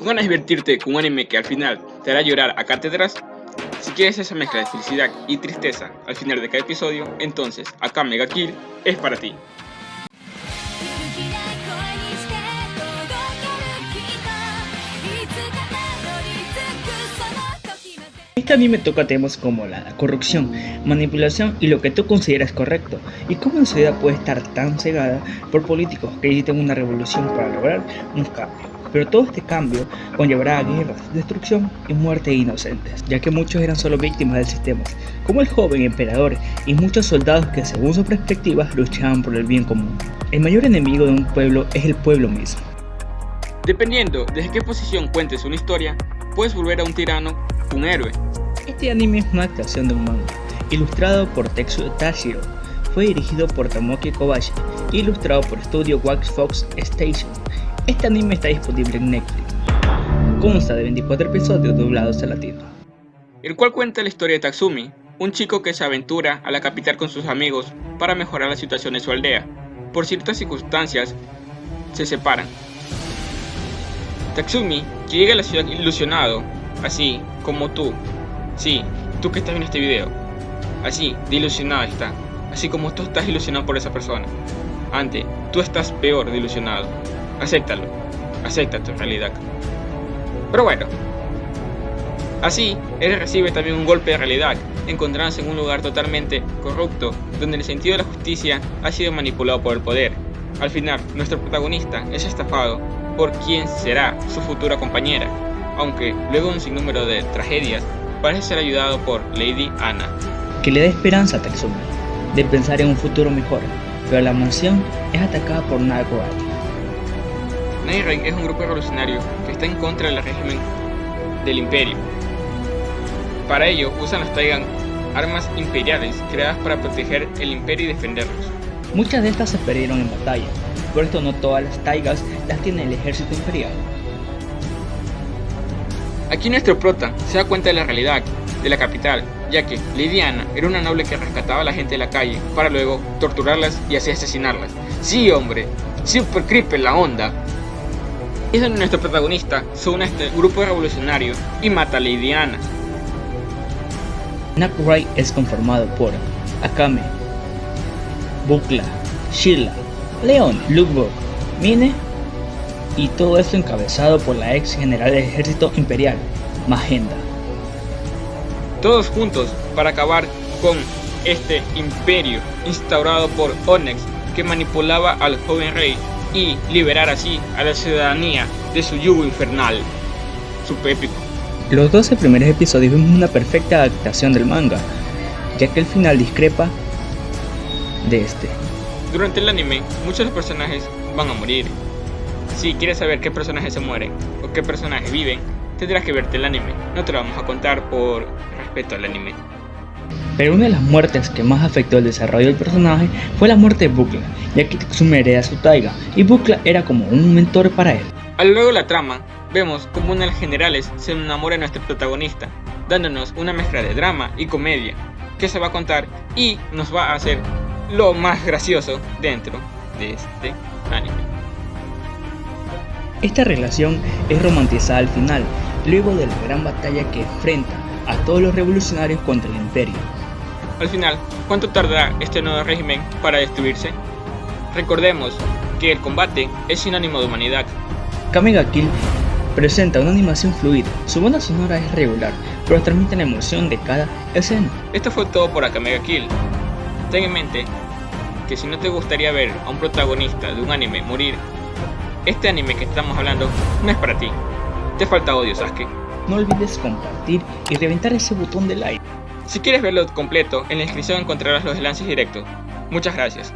¿Con ganas de divertirte con un anime que al final te hará llorar a cátedras? Si quieres esa mezcla de felicidad y tristeza al final de cada episodio, entonces acá Mega Kill es para ti. Este anime toca temas como la corrupción, manipulación y lo que tú consideras correcto, y cómo la sociedad puede estar tan cegada por políticos que necesitan una revolución para lograr un cambio. Pero todo este cambio conllevará a guerras, destrucción y muerte de inocentes, ya que muchos eran solo víctimas del sistema, como el joven emperador y muchos soldados que según su perspectiva luchaban por el bien común. El mayor enemigo de un pueblo es el pueblo mismo. Dependiendo desde qué posición cuentes una historia, puedes volver a un tirano un héroe. Este anime es una adaptación de un manga, ilustrado por Tetsuo Tashiro. Fue dirigido por Tomoki Kobashi, ilustrado por Studio Wax Fox Station. Este anime está disponible en Netflix. Consta de 24 episodios doblados al latino. El cual cuenta la historia de Tatsumi, un chico que se aventura a la capital con sus amigos para mejorar la situación de su aldea. Por ciertas circunstancias, se separan. Tatsumi, llega a la ciudad ilusionado, así como tú. Sí, tú que estás viendo este video. Así, de ilusionado está. Así como tú estás ilusionado por esa persona. Antes, tú estás peor de ilusionado. Acéptalo. Acepta tu realidad. Pero bueno. Así, él recibe también un golpe de realidad, encontrándose en un lugar totalmente corrupto, donde el sentido de la justicia ha sido manipulado por el poder. Al final, nuestro protagonista es estafado por quien será su futura compañera, aunque luego de un sinnúmero de tragedias, parece ser ayudado por Lady Anna. Que le da esperanza a Tatsumi, de pensar en un futuro mejor, pero la mansión es atacada por Nagoya. Night es un grupo revolucionario que está en contra del régimen del imperio. Para ello usan las Taigan armas imperiales creadas para proteger el imperio y defenderlos. Muchas de estas se perdieron en batalla, por esto no todas las taigas las tiene el ejército imperial. Aquí nuestro prota se da cuenta de la realidad de la capital, ya que Lidiana era una noble que rescataba a la gente de la calle para luego torturarlas y así asesinarlas. Sí, hombre, super creepy la onda. Es donde nuestro protagonista se une a este grupo revolucionario y mata a Lidiana. Nakurai es conformado por Akame, Bukla, Sheila, Leon, Lubok, Mine y todo esto encabezado por la ex general del ejército imperial, Magenda. Todos juntos para acabar con este imperio instaurado por Onyx que manipulaba al joven rey y liberar así a la ciudadanía de su yugo infernal. Super épico. Los 12 primeros episodios vemos una perfecta adaptación del manga, ya que el final discrepa de este. Durante el anime, muchos de los personajes van a morir, si quieres saber qué personajes se mueren o qué personajes viven, tendrás que verte el anime. No te lo vamos a contar por respeto al anime. Pero una de las muertes que más afectó el desarrollo del personaje fue la muerte de Bukla, ya que Tatsumi hereda su taiga y Bukla era como un mentor para él. A lo largo de la trama, vemos como uno de los generales se enamora de nuestro protagonista, dándonos una mezcla de drama y comedia que se va a contar y nos va a hacer lo más gracioso dentro de este anime. Esta relación es romantizada al final, luego de la gran batalla que enfrenta a todos los revolucionarios contra el imperio. Al final, ¿cuánto tardará este nuevo régimen para destruirse? Recordemos que el combate es sinónimo de humanidad. Kamega Kill presenta una animación fluida, su banda sonora es regular, pero transmite la emoción de cada escena. Esto fue todo por Akamega Kill. Ten en mente que si no te gustaría ver a un protagonista de un anime morir este anime que estamos hablando no es para ti. Te falta odio, Sasuke. No olvides compartir y reventar ese botón de like. Si quieres verlo completo, en la descripción encontrarás los enlaces directos. Muchas gracias.